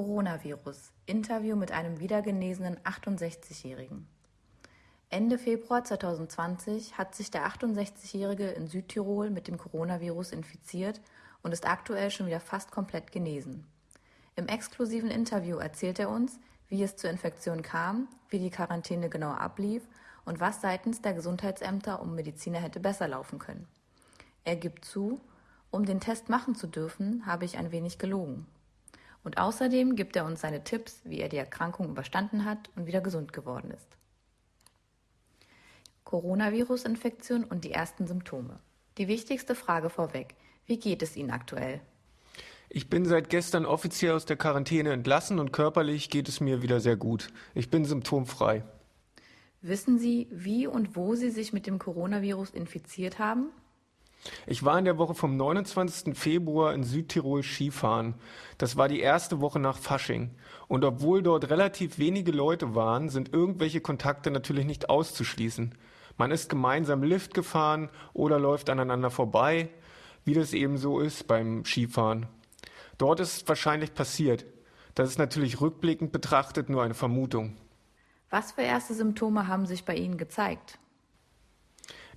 Coronavirus. Interview mit einem wiedergenesenen 68-Jährigen. Ende Februar 2020 hat sich der 68-Jährige in Südtirol mit dem Coronavirus infiziert und ist aktuell schon wieder fast komplett genesen. Im exklusiven Interview erzählt er uns, wie es zur Infektion kam, wie die Quarantäne genau ablief und was seitens der Gesundheitsämter um Mediziner hätte besser laufen können. Er gibt zu, um den Test machen zu dürfen, habe ich ein wenig gelogen. Und außerdem gibt er uns seine Tipps, wie er die Erkrankung überstanden hat und wieder gesund geworden ist. Coronavirus-Infektion und die ersten Symptome. Die wichtigste Frage vorweg. Wie geht es Ihnen aktuell? Ich bin seit gestern offiziell aus der Quarantäne entlassen und körperlich geht es mir wieder sehr gut. Ich bin symptomfrei. Wissen Sie, wie und wo Sie sich mit dem Coronavirus infiziert haben? Ich war in der Woche vom 29. Februar in Südtirol Skifahren. Das war die erste Woche nach Fasching. Und obwohl dort relativ wenige Leute waren, sind irgendwelche Kontakte natürlich nicht auszuschließen. Man ist gemeinsam Lift gefahren oder läuft aneinander vorbei, wie das eben so ist beim Skifahren. Dort ist es wahrscheinlich passiert. Das ist natürlich rückblickend betrachtet nur eine Vermutung. Was für erste Symptome haben sich bei Ihnen gezeigt?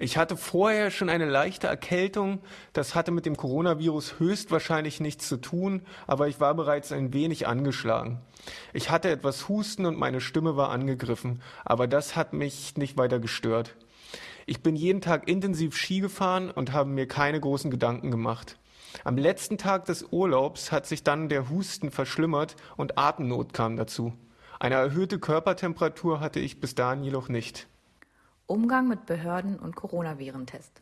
Ich hatte vorher schon eine leichte Erkältung. Das hatte mit dem Coronavirus höchstwahrscheinlich nichts zu tun, aber ich war bereits ein wenig angeschlagen. Ich hatte etwas Husten und meine Stimme war angegriffen, aber das hat mich nicht weiter gestört. Ich bin jeden Tag intensiv Ski gefahren und habe mir keine großen Gedanken gemacht. Am letzten Tag des Urlaubs hat sich dann der Husten verschlimmert und Atemnot kam dazu. Eine erhöhte Körpertemperatur hatte ich bis dahin jedoch nicht. Umgang mit Behörden und Coronavirentest.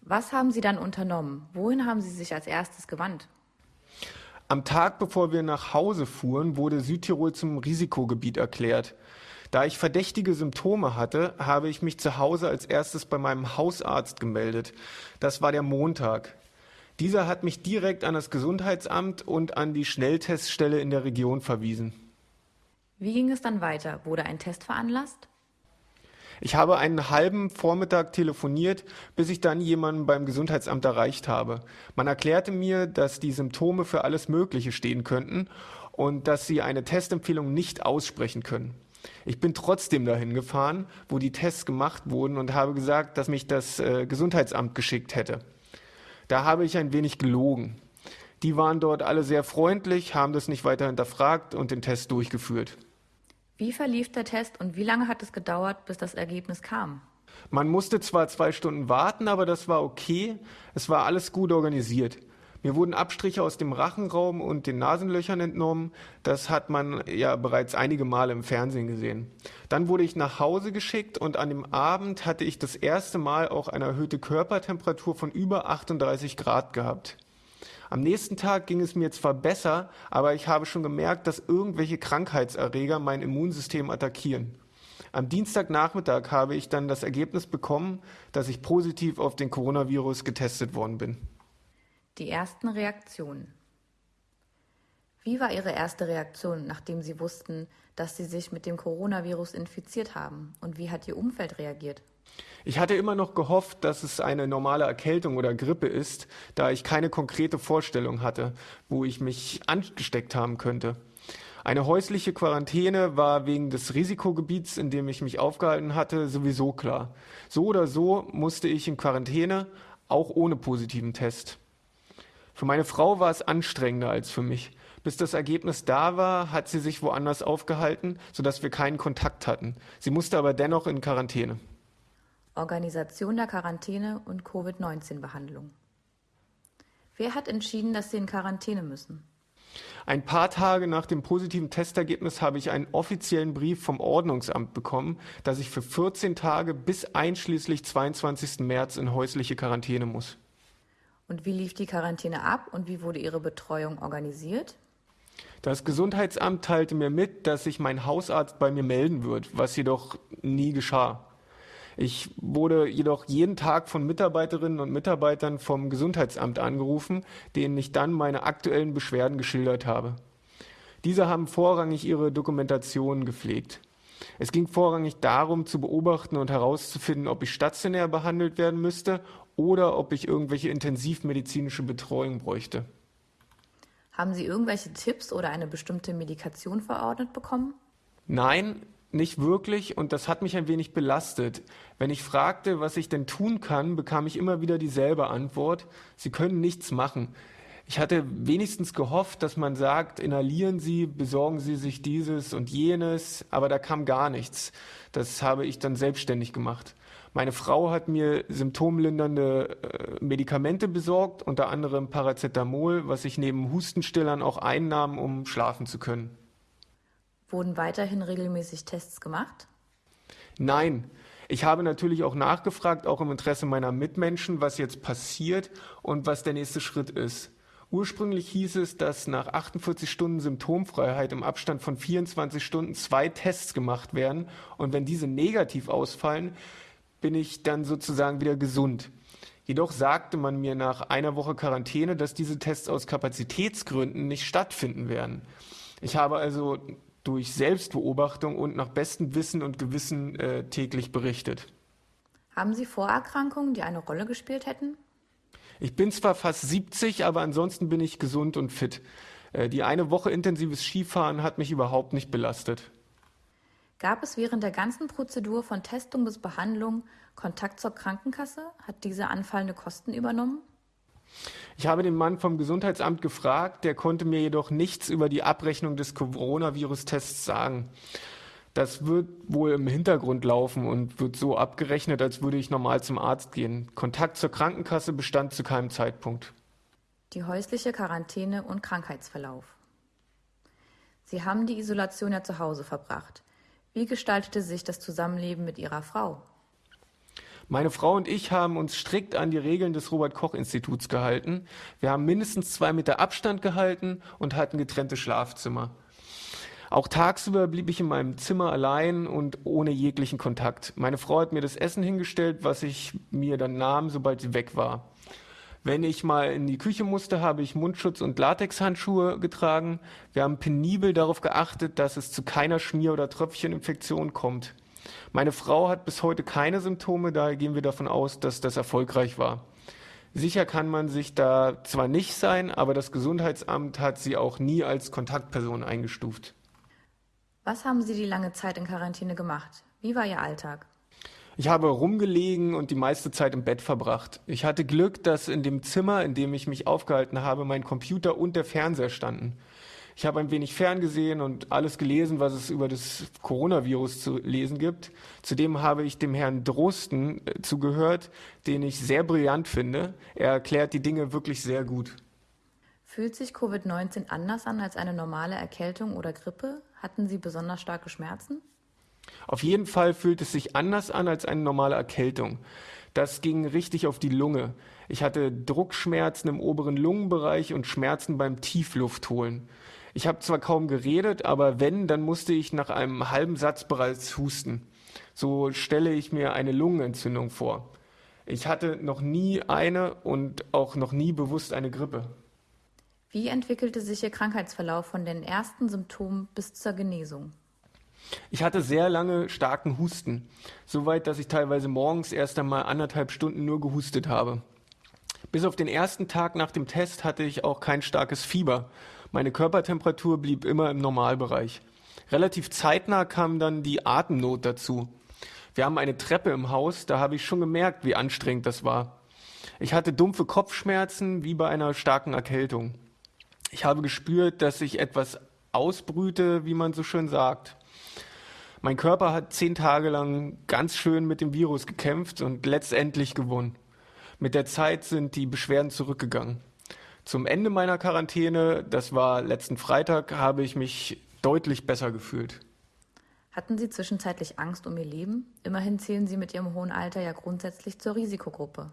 Was haben Sie dann unternommen? Wohin haben Sie sich als erstes gewandt? Am Tag, bevor wir nach Hause fuhren, wurde Südtirol zum Risikogebiet erklärt. Da ich verdächtige Symptome hatte, habe ich mich zu Hause als erstes bei meinem Hausarzt gemeldet. Das war der Montag. Dieser hat mich direkt an das Gesundheitsamt und an die Schnellteststelle in der Region verwiesen. Wie ging es dann weiter? Wurde ein Test veranlasst? Ich habe einen halben Vormittag telefoniert, bis ich dann jemanden beim Gesundheitsamt erreicht habe. Man erklärte mir, dass die Symptome für alles Mögliche stehen könnten und dass sie eine Testempfehlung nicht aussprechen können. Ich bin trotzdem dahin gefahren, wo die Tests gemacht wurden und habe gesagt, dass mich das äh, Gesundheitsamt geschickt hätte. Da habe ich ein wenig gelogen. Die waren dort alle sehr freundlich, haben das nicht weiter hinterfragt und den Test durchgeführt. Wie verlief der Test und wie lange hat es gedauert, bis das Ergebnis kam? Man musste zwar zwei Stunden warten, aber das war okay. Es war alles gut organisiert. Mir wurden Abstriche aus dem Rachenraum und den Nasenlöchern entnommen. Das hat man ja bereits einige Male im Fernsehen gesehen. Dann wurde ich nach Hause geschickt und an dem Abend hatte ich das erste Mal auch eine erhöhte Körpertemperatur von über 38 Grad gehabt. Am nächsten Tag ging es mir zwar besser, aber ich habe schon gemerkt, dass irgendwelche Krankheitserreger mein Immunsystem attackieren. Am Dienstagnachmittag habe ich dann das Ergebnis bekommen, dass ich positiv auf den Coronavirus getestet worden bin. Die ersten Reaktionen. Wie war Ihre erste Reaktion, nachdem Sie wussten, dass Sie sich mit dem Coronavirus infiziert haben? Und wie hat Ihr Umfeld reagiert? Ich hatte immer noch gehofft, dass es eine normale Erkältung oder Grippe ist, da ich keine konkrete Vorstellung hatte, wo ich mich angesteckt haben könnte. Eine häusliche Quarantäne war wegen des Risikogebiets, in dem ich mich aufgehalten hatte, sowieso klar. So oder so musste ich in Quarantäne, auch ohne positiven Test. Für meine Frau war es anstrengender als für mich. Bis das Ergebnis da war, hat sie sich woanders aufgehalten, sodass wir keinen Kontakt hatten. Sie musste aber dennoch in Quarantäne. Organisation der Quarantäne und Covid-19-Behandlung. Wer hat entschieden, dass Sie in Quarantäne müssen? Ein paar Tage nach dem positiven Testergebnis habe ich einen offiziellen Brief vom Ordnungsamt bekommen, dass ich für 14 Tage bis einschließlich 22. März in häusliche Quarantäne muss. Und wie lief die Quarantäne ab und wie wurde Ihre Betreuung organisiert? Das Gesundheitsamt teilte mir mit, dass sich mein Hausarzt bei mir melden wird, was jedoch nie geschah. Ich wurde jedoch jeden Tag von Mitarbeiterinnen und Mitarbeitern vom Gesundheitsamt angerufen, denen ich dann meine aktuellen Beschwerden geschildert habe. Diese haben vorrangig ihre Dokumentation gepflegt. Es ging vorrangig darum, zu beobachten und herauszufinden, ob ich stationär behandelt werden müsste oder ob ich irgendwelche intensivmedizinische Betreuung bräuchte. Haben Sie irgendwelche Tipps oder eine bestimmte Medikation verordnet bekommen? Nein, nicht wirklich und das hat mich ein wenig belastet. Wenn ich fragte, was ich denn tun kann, bekam ich immer wieder dieselbe Antwort, Sie können nichts machen. Ich hatte wenigstens gehofft, dass man sagt, inhalieren Sie, besorgen Sie sich dieses und jenes, aber da kam gar nichts. Das habe ich dann selbstständig gemacht. Meine Frau hat mir symptomlindernde äh, Medikamente besorgt, unter anderem Paracetamol, was ich neben Hustenstillern auch einnahm, um schlafen zu können. Wurden weiterhin regelmäßig Tests gemacht? Nein. Ich habe natürlich auch nachgefragt, auch im Interesse meiner Mitmenschen, was jetzt passiert und was der nächste Schritt ist. Ursprünglich hieß es, dass nach 48 Stunden Symptomfreiheit im Abstand von 24 Stunden zwei Tests gemacht werden und wenn diese negativ ausfallen, bin ich dann sozusagen wieder gesund. Jedoch sagte man mir nach einer Woche Quarantäne, dass diese Tests aus Kapazitätsgründen nicht stattfinden werden. Ich habe also durch Selbstbeobachtung und nach bestem Wissen und Gewissen äh, täglich berichtet. Haben Sie Vorerkrankungen, die eine Rolle gespielt hätten? Ich bin zwar fast 70, aber ansonsten bin ich gesund und fit. Äh, die eine Woche intensives Skifahren hat mich überhaupt nicht belastet. Gab es während der ganzen Prozedur von Testung bis Behandlung Kontakt zur Krankenkasse? Hat diese anfallende Kosten übernommen? Ich habe den Mann vom Gesundheitsamt gefragt, der konnte mir jedoch nichts über die Abrechnung des Coronavirus-Tests sagen. Das wird wohl im Hintergrund laufen und wird so abgerechnet, als würde ich normal zum Arzt gehen. Kontakt zur Krankenkasse bestand zu keinem Zeitpunkt. Die häusliche Quarantäne und Krankheitsverlauf. Sie haben die Isolation ja zu Hause verbracht. Wie gestaltete sich das Zusammenleben mit Ihrer Frau? Meine Frau und ich haben uns strikt an die Regeln des Robert Koch Instituts gehalten. Wir haben mindestens zwei Meter Abstand gehalten und hatten getrennte Schlafzimmer. Auch tagsüber blieb ich in meinem Zimmer allein und ohne jeglichen Kontakt. Meine Frau hat mir das Essen hingestellt, was ich mir dann nahm, sobald sie weg war. Wenn ich mal in die Küche musste, habe ich Mundschutz und Latexhandschuhe getragen. Wir haben penibel darauf geachtet, dass es zu keiner Schmier- oder Tröpfcheninfektion kommt. Meine Frau hat bis heute keine Symptome, daher gehen wir davon aus, dass das erfolgreich war. Sicher kann man sich da zwar nicht sein, aber das Gesundheitsamt hat sie auch nie als Kontaktperson eingestuft. Was haben Sie die lange Zeit in Quarantäne gemacht? Wie war Ihr Alltag? Ich habe rumgelegen und die meiste Zeit im Bett verbracht. Ich hatte Glück, dass in dem Zimmer, in dem ich mich aufgehalten habe, mein Computer und der Fernseher standen. Ich habe ein wenig ferngesehen und alles gelesen, was es über das Coronavirus zu lesen gibt. Zudem habe ich dem Herrn Drosten äh, zugehört, den ich sehr brillant finde. Er erklärt die Dinge wirklich sehr gut. Fühlt sich Covid-19 anders an als eine normale Erkältung oder Grippe? Hatten Sie besonders starke Schmerzen? Auf jeden Fall fühlt es sich anders an als eine normale Erkältung. Das ging richtig auf die Lunge. Ich hatte Druckschmerzen im oberen Lungenbereich und Schmerzen beim Tiefluftholen. Ich habe zwar kaum geredet, aber wenn, dann musste ich nach einem halben Satz bereits husten. So stelle ich mir eine Lungenentzündung vor. Ich hatte noch nie eine und auch noch nie bewusst eine Grippe. Wie entwickelte sich Ihr Krankheitsverlauf von den ersten Symptomen bis zur Genesung? Ich hatte sehr lange starken Husten, soweit, dass ich teilweise morgens erst einmal anderthalb Stunden nur gehustet habe. Bis auf den ersten Tag nach dem Test hatte ich auch kein starkes Fieber meine Körpertemperatur blieb immer im Normalbereich. Relativ zeitnah kam dann die Atemnot dazu. Wir haben eine Treppe im Haus, da habe ich schon gemerkt, wie anstrengend das war. Ich hatte dumpfe Kopfschmerzen wie bei einer starken Erkältung. Ich habe gespürt, dass ich etwas ausbrüte, wie man so schön sagt. Mein Körper hat zehn Tage lang ganz schön mit dem Virus gekämpft und letztendlich gewonnen. Mit der Zeit sind die Beschwerden zurückgegangen. Zum Ende meiner Quarantäne, das war letzten Freitag, habe ich mich deutlich besser gefühlt. Hatten Sie zwischenzeitlich Angst um Ihr Leben? Immerhin zählen Sie mit Ihrem hohen Alter ja grundsätzlich zur Risikogruppe.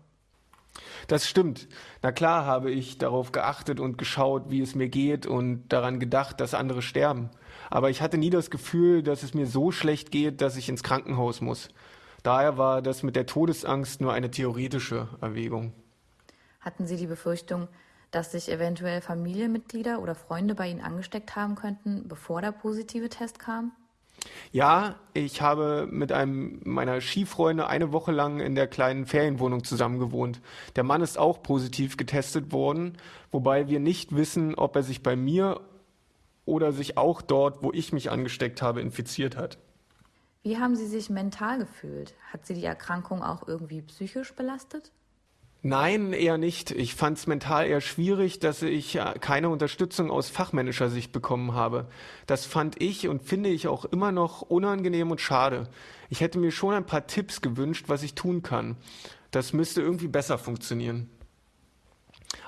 Das stimmt. Na klar habe ich darauf geachtet und geschaut, wie es mir geht und daran gedacht, dass andere sterben. Aber ich hatte nie das Gefühl, dass es mir so schlecht geht, dass ich ins Krankenhaus muss. Daher war das mit der Todesangst nur eine theoretische Erwägung. Hatten Sie die Befürchtung, dass sich eventuell Familienmitglieder oder Freunde bei Ihnen angesteckt haben könnten, bevor der positive Test kam? Ja, ich habe mit einem meiner Skifreunde eine Woche lang in der kleinen Ferienwohnung zusammen gewohnt. Der Mann ist auch positiv getestet worden, wobei wir nicht wissen, ob er sich bei mir oder sich auch dort, wo ich mich angesteckt habe, infiziert hat. Wie haben Sie sich mental gefühlt? Hat Sie die Erkrankung auch irgendwie psychisch belastet? Nein, eher nicht. Ich fand es mental eher schwierig, dass ich keine Unterstützung aus fachmännischer Sicht bekommen habe. Das fand ich und finde ich auch immer noch unangenehm und schade. Ich hätte mir schon ein paar Tipps gewünscht, was ich tun kann. Das müsste irgendwie besser funktionieren.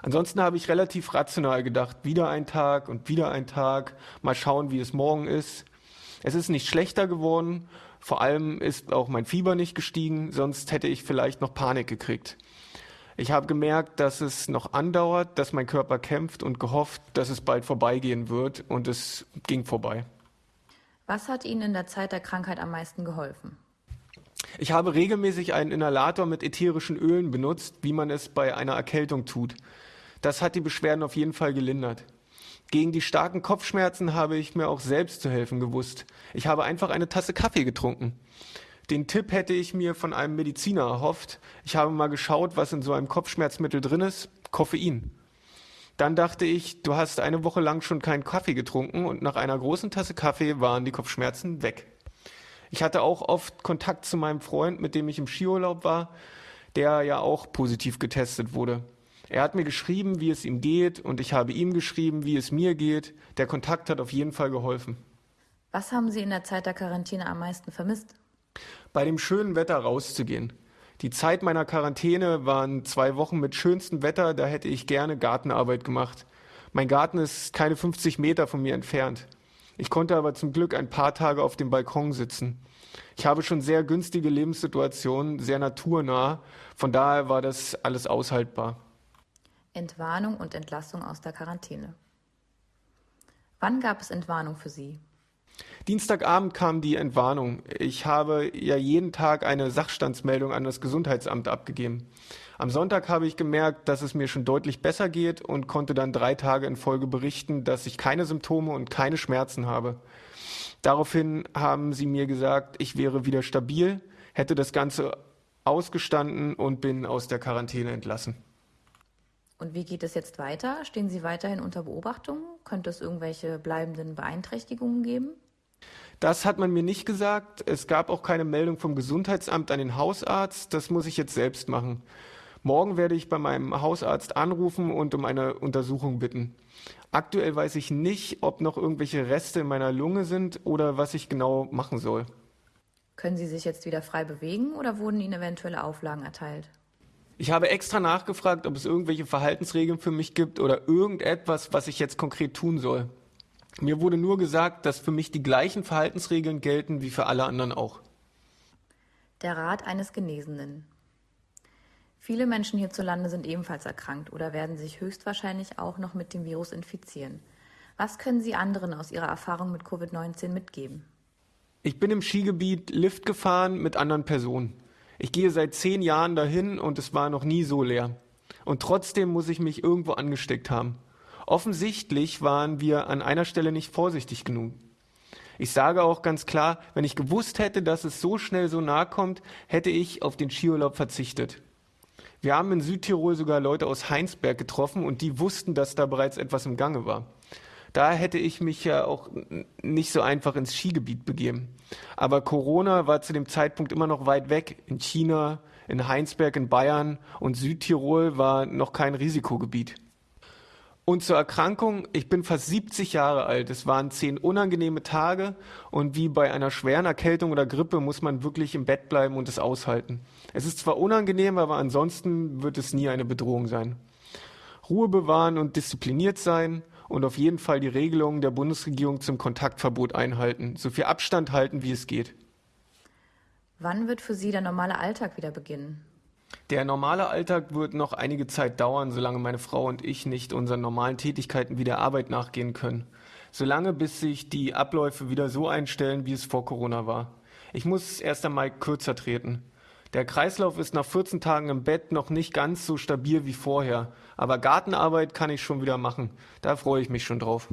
Ansonsten habe ich relativ rational gedacht, wieder ein Tag und wieder ein Tag, mal schauen, wie es morgen ist. Es ist nicht schlechter geworden, vor allem ist auch mein Fieber nicht gestiegen, sonst hätte ich vielleicht noch Panik gekriegt. Ich habe gemerkt, dass es noch andauert, dass mein Körper kämpft und gehofft, dass es bald vorbeigehen wird und es ging vorbei. Was hat Ihnen in der Zeit der Krankheit am meisten geholfen? Ich habe regelmäßig einen Inhalator mit ätherischen Ölen benutzt, wie man es bei einer Erkältung tut. Das hat die Beschwerden auf jeden Fall gelindert. Gegen die starken Kopfschmerzen habe ich mir auch selbst zu helfen gewusst. Ich habe einfach eine Tasse Kaffee getrunken. Den Tipp hätte ich mir von einem Mediziner erhofft. Ich habe mal geschaut, was in so einem Kopfschmerzmittel drin ist. Koffein. Dann dachte ich, du hast eine Woche lang schon keinen Kaffee getrunken und nach einer großen Tasse Kaffee waren die Kopfschmerzen weg. Ich hatte auch oft Kontakt zu meinem Freund, mit dem ich im Skiurlaub war, der ja auch positiv getestet wurde. Er hat mir geschrieben, wie es ihm geht und ich habe ihm geschrieben, wie es mir geht. Der Kontakt hat auf jeden Fall geholfen. Was haben Sie in der Zeit der Quarantäne am meisten vermisst? Bei dem schönen Wetter rauszugehen. Die Zeit meiner Quarantäne waren zwei Wochen mit schönstem Wetter, da hätte ich gerne Gartenarbeit gemacht. Mein Garten ist keine 50 Meter von mir entfernt. Ich konnte aber zum Glück ein paar Tage auf dem Balkon sitzen. Ich habe schon sehr günstige Lebenssituationen, sehr naturnah, von daher war das alles aushaltbar. Entwarnung und Entlassung aus der Quarantäne. Wann gab es Entwarnung für Sie? Dienstagabend kam die Entwarnung. Ich habe ja jeden Tag eine Sachstandsmeldung an das Gesundheitsamt abgegeben. Am Sonntag habe ich gemerkt, dass es mir schon deutlich besser geht und konnte dann drei Tage in Folge berichten, dass ich keine Symptome und keine Schmerzen habe. Daraufhin haben sie mir gesagt, ich wäre wieder stabil, hätte das Ganze ausgestanden und bin aus der Quarantäne entlassen. Und wie geht es jetzt weiter? Stehen Sie weiterhin unter Beobachtung? Könnte es irgendwelche bleibenden Beeinträchtigungen geben? Das hat man mir nicht gesagt. Es gab auch keine Meldung vom Gesundheitsamt an den Hausarzt. Das muss ich jetzt selbst machen. Morgen werde ich bei meinem Hausarzt anrufen und um eine Untersuchung bitten. Aktuell weiß ich nicht, ob noch irgendwelche Reste in meiner Lunge sind oder was ich genau machen soll. Können Sie sich jetzt wieder frei bewegen oder wurden Ihnen eventuelle Auflagen erteilt? Ich habe extra nachgefragt, ob es irgendwelche Verhaltensregeln für mich gibt oder irgendetwas, was ich jetzt konkret tun soll. Mir wurde nur gesagt, dass für mich die gleichen Verhaltensregeln gelten wie für alle anderen auch. Der Rat eines Genesenen. Viele Menschen hierzulande sind ebenfalls erkrankt oder werden sich höchstwahrscheinlich auch noch mit dem Virus infizieren. Was können Sie anderen aus Ihrer Erfahrung mit Covid-19 mitgeben? Ich bin im Skigebiet Lift gefahren mit anderen Personen. Ich gehe seit zehn Jahren dahin und es war noch nie so leer. Und trotzdem muss ich mich irgendwo angesteckt haben. Offensichtlich waren wir an einer Stelle nicht vorsichtig genug. Ich sage auch ganz klar, wenn ich gewusst hätte, dass es so schnell so nahe kommt, hätte ich auf den Skiurlaub verzichtet. Wir haben in Südtirol sogar Leute aus Heinsberg getroffen und die wussten, dass da bereits etwas im Gange war. Da hätte ich mich ja auch nicht so einfach ins Skigebiet begeben. Aber Corona war zu dem Zeitpunkt immer noch weit weg. In China, in Heinsberg, in Bayern und Südtirol war noch kein Risikogebiet. Und zur Erkrankung, ich bin fast 70 Jahre alt. Es waren zehn unangenehme Tage und wie bei einer schweren Erkältung oder Grippe muss man wirklich im Bett bleiben und es aushalten. Es ist zwar unangenehm, aber ansonsten wird es nie eine Bedrohung sein. Ruhe bewahren und diszipliniert sein, und auf jeden Fall die Regelungen der Bundesregierung zum Kontaktverbot einhalten, so viel Abstand halten, wie es geht. Wann wird für Sie der normale Alltag wieder beginnen? Der normale Alltag wird noch einige Zeit dauern, solange meine Frau und ich nicht unseren normalen Tätigkeiten wie der Arbeit nachgehen können. Solange bis sich die Abläufe wieder so einstellen, wie es vor Corona war. Ich muss erst einmal kürzer treten. Der Kreislauf ist nach 14 Tagen im Bett noch nicht ganz so stabil wie vorher, aber Gartenarbeit kann ich schon wieder machen. Da freue ich mich schon drauf.